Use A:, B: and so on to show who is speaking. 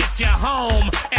A: get you home.